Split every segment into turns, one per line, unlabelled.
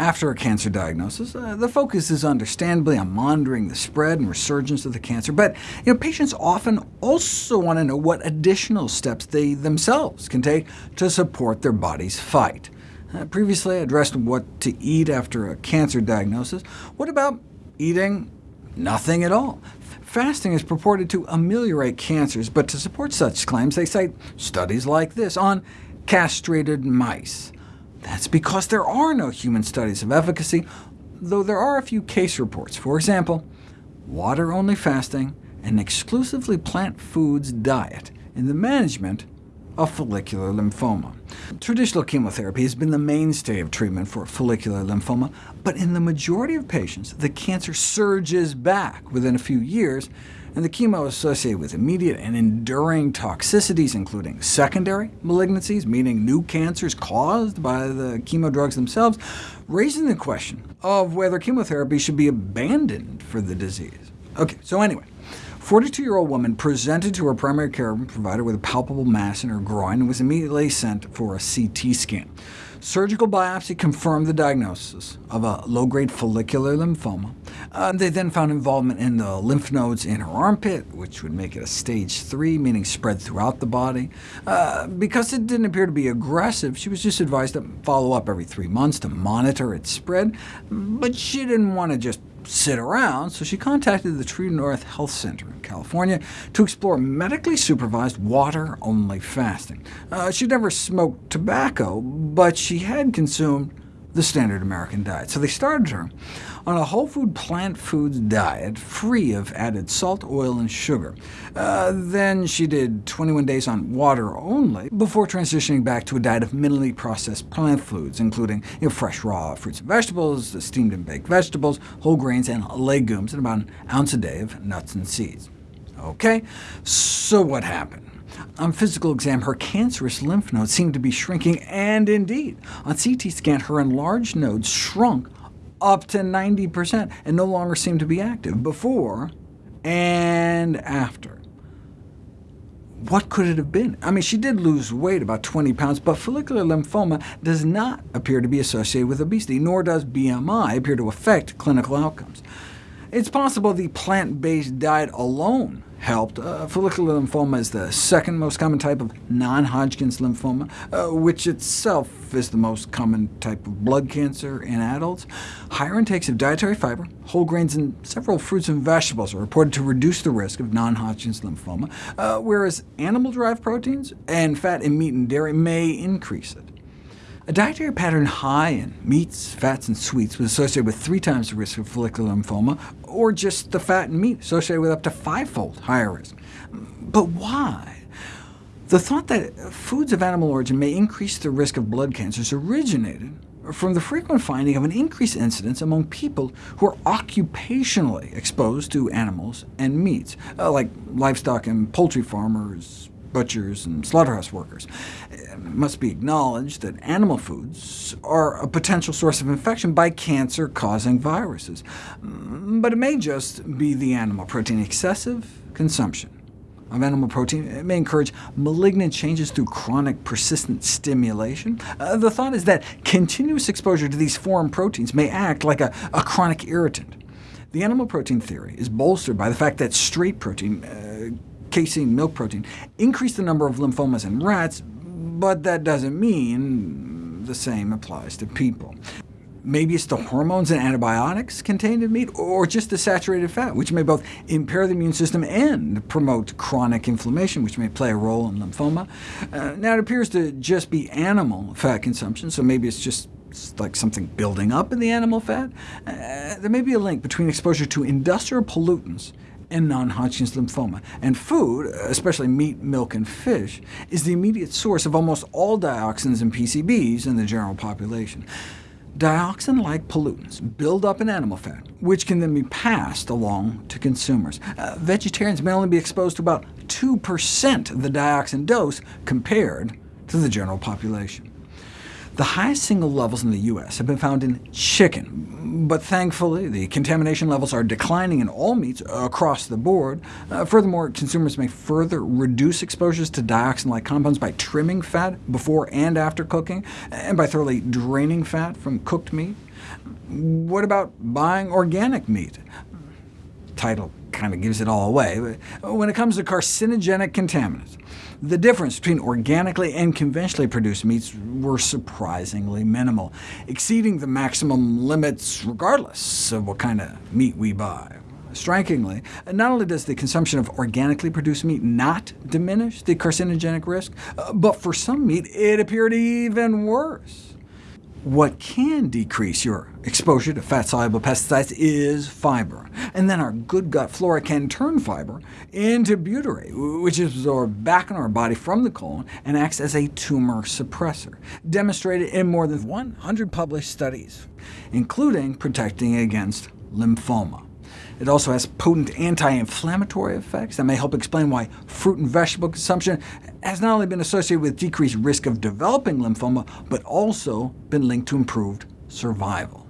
After a cancer diagnosis, uh, the focus is understandably on monitoring the spread and resurgence of the cancer, but you know, patients often also want to know what additional steps they themselves can take to support their body's fight. Uh, previously, I addressed what to eat after a cancer diagnosis. What about eating nothing at all? Fasting is purported to ameliorate cancers, but to support such claims, they cite studies like this on castrated mice. That's because there are no human studies of efficacy, though there are a few case reports. For example, water-only fasting, and exclusively plant foods diet in the management of follicular lymphoma. Traditional chemotherapy has been the mainstay of treatment for follicular lymphoma, but in the majority of patients, the cancer surges back within a few years, and the chemo associated with immediate and enduring toxicities, including secondary malignancies, meaning new cancers caused by the chemo drugs themselves, raising the question of whether chemotherapy should be abandoned for the disease. OK, so anyway, 42-year-old woman presented to her primary care provider with a palpable mass in her groin and was immediately sent for a CT scan. Surgical biopsy confirmed the diagnosis of a low-grade follicular lymphoma. Uh, they then found involvement in the lymph nodes in her armpit, which would make it a stage 3, meaning spread throughout the body. Uh, because it didn't appear to be aggressive, she was just advised to follow up every three months to monitor its spread, but she didn't want to just sit around, so she contacted the True North Health Center in California to explore medically supervised water-only fasting. Uh, she'd never smoked tobacco, but she had consumed the standard American diet. So they started her on a whole food plant foods diet, free of added salt, oil, and sugar. Uh, then she did 21 days on water only, before transitioning back to a diet of minimally processed plant foods, including you know, fresh raw fruits and vegetables, steamed and baked vegetables, whole grains, and legumes, and about an ounce a day of nuts and seeds. OK, so what happened? On physical exam, her cancerous lymph nodes seemed to be shrinking, and indeed, on CT scan, her enlarged nodes shrunk up to 90%, and no longer seemed to be active before and after. What could it have been? I mean, she did lose weight, about 20 pounds, but follicular lymphoma does not appear to be associated with obesity, nor does BMI appear to affect clinical outcomes. It's possible the plant-based diet alone helped. Uh, follicular lymphoma is the second most common type of non-Hodgkin's lymphoma, uh, which itself is the most common type of blood cancer in adults. Higher intakes of dietary fiber, whole grains, and several fruits and vegetables are reported to reduce the risk of non-Hodgkin's lymphoma, uh, whereas animal-derived proteins and fat in meat and dairy may increase it. A dietary pattern high in meats, fats, and sweets was associated with three times the risk of follicular lymphoma, or just the fat and meat associated with up to fivefold higher risk. But why? The thought that foods of animal origin may increase the risk of blood cancers originated from the frequent finding of an increased incidence among people who are occupationally exposed to animals and meats, uh, like livestock and poultry farmers, butchers, and slaughterhouse workers. It must be acknowledged that animal foods are a potential source of infection by cancer-causing viruses, but it may just be the animal protein. Excessive consumption of animal protein it may encourage malignant changes through chronic persistent stimulation. Uh, the thought is that continuous exposure to these foreign proteins may act like a, a chronic irritant. The animal protein theory is bolstered by the fact that straight protein uh, casein milk protein, increase the number of lymphomas in rats, but that doesn't mean the same applies to people. Maybe it's the hormones and antibiotics contained in meat, or just the saturated fat, which may both impair the immune system and promote chronic inflammation, which may play a role in lymphoma. Uh, now, it appears to just be animal fat consumption, so maybe it's just like something building up in the animal fat. Uh, there may be a link between exposure to industrial pollutants and non-Hodgkin's lymphoma. And food, especially meat, milk, and fish, is the immediate source of almost all dioxins and PCBs in the general population. Dioxin-like pollutants build up in animal fat, which can then be passed along to consumers. Uh, vegetarians may only be exposed to about 2% of the dioxin dose compared to the general population. The highest single levels in the U.S. have been found in chicken, but thankfully the contamination levels are declining in all meats across the board. Uh, furthermore, consumers may further reduce exposures to dioxin-like compounds by trimming fat before and after cooking, and by thoroughly draining fat from cooked meat. What about buying organic meat? Title kind of gives it all away. When it comes to carcinogenic contaminants, the difference between organically and conventionally produced meats were surprisingly minimal, exceeding the maximum limits regardless of what kind of meat we buy. Strikingly, not only does the consumption of organically produced meat not diminish the carcinogenic risk, uh, but for some meat it appeared even worse. What can decrease your exposure to fat-soluble pesticides is fiber, and then our good gut flora can turn fiber into butyrate, which is absorbed back in our body from the colon and acts as a tumor suppressor, demonstrated in more than 100 published studies, including protecting against lymphoma. It also has potent anti-inflammatory effects that may help explain why fruit and vegetable consumption has not only been associated with decreased risk of developing lymphoma, but also been linked to improved survival.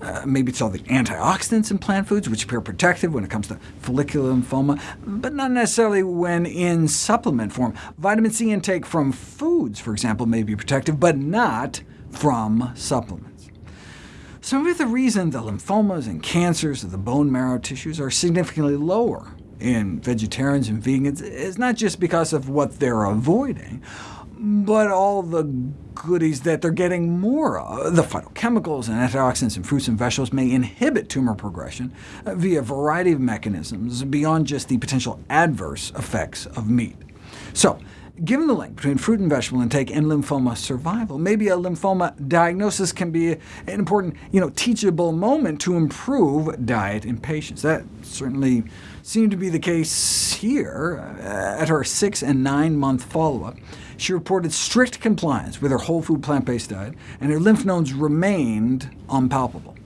Uh, maybe it's all the antioxidants in plant foods, which appear protective when it comes to follicular lymphoma, but not necessarily when in supplement form. Vitamin C intake from foods, for example, may be protective, but not from supplements. Some of the reason the lymphomas and cancers of the bone marrow tissues are significantly lower in vegetarians and vegans is not just because of what they're avoiding, but all the goodies that they're getting more of. The phytochemicals and antioxidants in fruits and vegetables may inhibit tumor progression uh, via a variety of mechanisms beyond just the potential adverse effects of meat. So, Given the link between fruit and vegetable intake and lymphoma survival, maybe a lymphoma diagnosis can be an important you know, teachable moment to improve diet in patients. That certainly seemed to be the case here. Uh, at her six- and nine-month follow-up, she reported strict compliance with her whole food plant-based diet, and her lymph nodes remained unpalpable.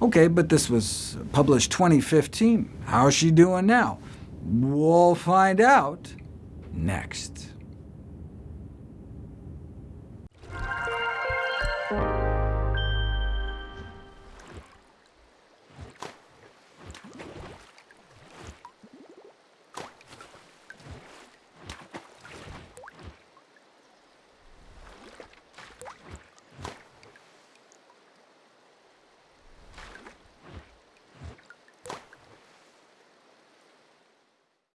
OK, but this was published 2015. How's she doing now? We'll find out next.